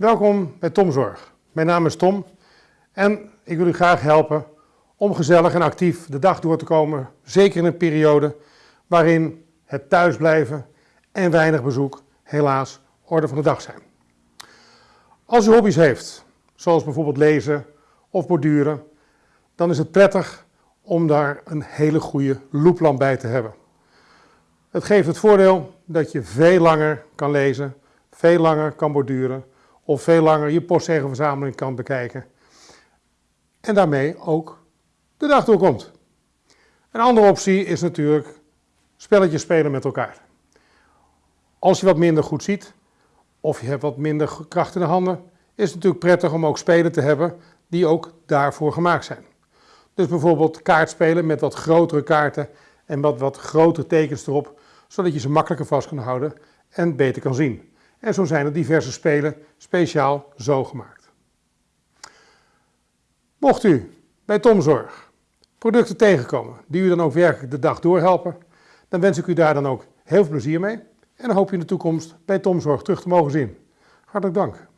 Welkom bij Tomzorg. Mijn naam is Tom en ik wil u graag helpen om gezellig en actief de dag door te komen. Zeker in een periode waarin het thuisblijven en weinig bezoek helaas orde van de dag zijn. Als u hobby's heeft, zoals bijvoorbeeld lezen of borduren, dan is het prettig om daar een hele goede looplamp bij te hebben. Het geeft het voordeel dat je veel langer kan lezen, veel langer kan borduren of veel langer je postzegelverzameling kan bekijken. En daarmee ook de dag doorkomt. Een andere optie is natuurlijk spelletjes spelen met elkaar. Als je wat minder goed ziet of je hebt wat minder kracht in de handen, is het natuurlijk prettig om ook spelen te hebben die ook daarvoor gemaakt zijn. Dus bijvoorbeeld kaartspelen met wat grotere kaarten en wat, wat grotere tekens erop, zodat je ze makkelijker vast kan houden en beter kan zien. En zo zijn er diverse spelen speciaal zo gemaakt. Mocht u bij Tomzorg producten tegenkomen die u dan ook werkelijk de dag doorhelpen, dan wens ik u daar dan ook heel veel plezier mee en hoop je in de toekomst bij Tomzorg terug te mogen zien. Hartelijk dank.